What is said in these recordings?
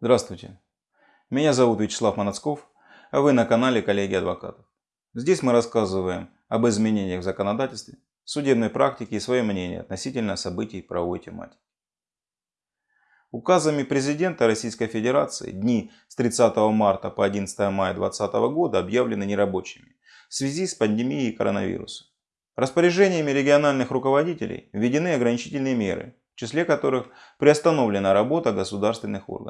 Здравствуйте. Меня зовут Вячеслав Манацков, а вы на канале Коллеги Адвокатов. Здесь мы рассказываем об изменениях в законодательстве, судебной практике и свое мнение относительно событий правовой тематики. Указами президента Российской Федерации дни с 30 марта по 11 мая 2020 года объявлены нерабочими в связи с пандемией коронавируса. Распоряжениями региональных руководителей введены ограничительные меры, в числе которых приостановлена работа государственных органов.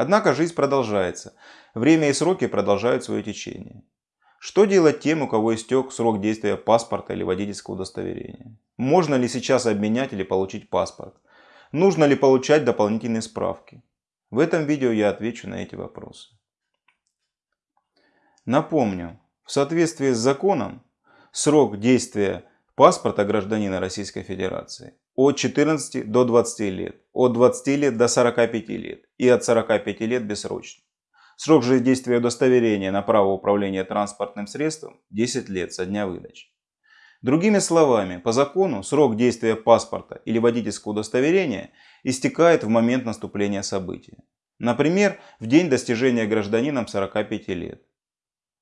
Однако жизнь продолжается, время и сроки продолжают свое течение. Что делать тем, у кого истек срок действия паспорта или водительского удостоверения? Можно ли сейчас обменять или получить паспорт? Нужно ли получать дополнительные справки? В этом видео я отвечу на эти вопросы. Напомню, в соответствии с законом, срок действия паспорта гражданина Российской Федерации от 14 до 20 лет, от 20 лет до 45 лет и от 45 лет бессрочно. Срок же действия удостоверения на право управления транспортным средством 10 лет со дня выдачи. Другими словами, по закону срок действия паспорта или водительского удостоверения истекает в момент наступления события. Например, в день достижения гражданином 45 лет.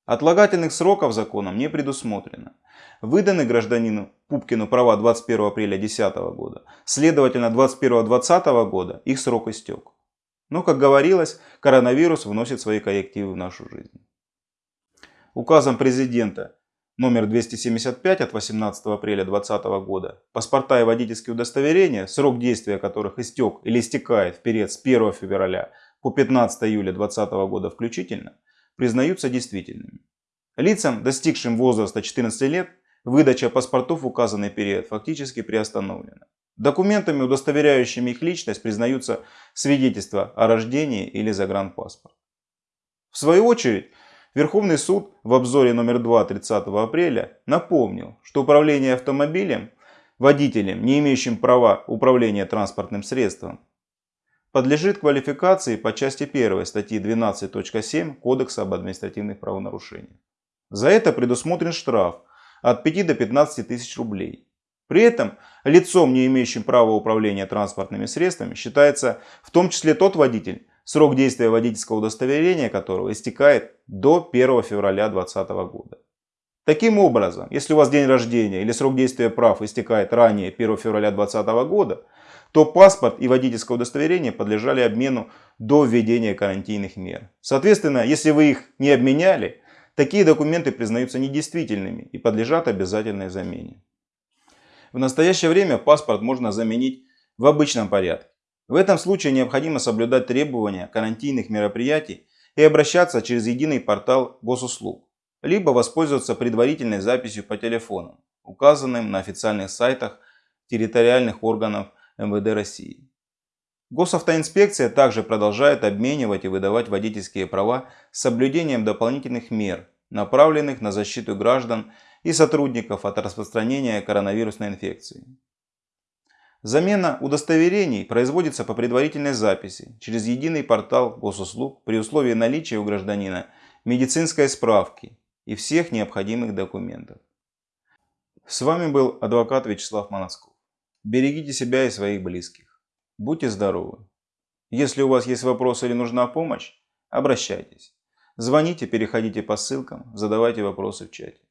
Отлагательных сроков законом не предусмотрено. Выданы гражданину Пупкину права 21 апреля 2010 года. Следовательно, 21-20 года их срок истек. Но, как говорилось, коронавирус вносит свои коррективы в нашу жизнь. Указом президента номер 275 от 18 апреля 2020 года паспорта и водительские удостоверения, срок действия которых истек или истекает в период с 1 февраля по 15 июля 2020 года включительно, признаются действительными. Лицам, достигшим возраста 14 лет, выдача паспортов в указанный период фактически приостановлена. Документами, удостоверяющими их личность, признаются свидетельства о рождении или загранпаспорт. В свою очередь, Верховный суд в обзоре номер 2 30 апреля напомнил, что управление автомобилем водителем, не имеющим права управления транспортным средством, подлежит квалификации по части 1 статьи 12.7 Кодекса об административных правонарушениях. За это предусмотрен штраф от 5 до 15 тысяч рублей. При этом лицом, не имеющим права управления транспортными средствами, считается в том числе тот водитель, срок действия водительского удостоверения которого истекает до 1 февраля 2020 года. Таким образом, если у вас день рождения или срок действия прав истекает ранее 1 февраля 2020 года, то паспорт и водительское удостоверение подлежали обмену до введения карантинных мер. Соответственно, если вы их не обменяли, такие документы признаются недействительными и подлежат обязательной замене. В настоящее время паспорт можно заменить в обычном порядке. В этом случае необходимо соблюдать требования карантинных мероприятий и обращаться через единый портал госуслуг, либо воспользоваться предварительной записью по телефону, указанным на официальных сайтах территориальных органов МВД России. Госавтоинспекция также продолжает обменивать и выдавать водительские права с соблюдением дополнительных мер, направленных на защиту граждан и сотрудников от распространения коронавирусной инфекции. Замена удостоверений производится по предварительной записи через единый портал госуслуг при условии наличия у гражданина медицинской справки и всех необходимых документов. С вами был адвокат Вячеслав Моносков. Берегите себя и своих близких. Будьте здоровы. Если у вас есть вопросы или нужна помощь, обращайтесь. Звоните, переходите по ссылкам, задавайте вопросы в чате.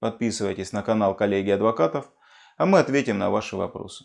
Подписывайтесь на канал коллеги адвокатов, а мы ответим на ваши вопросы.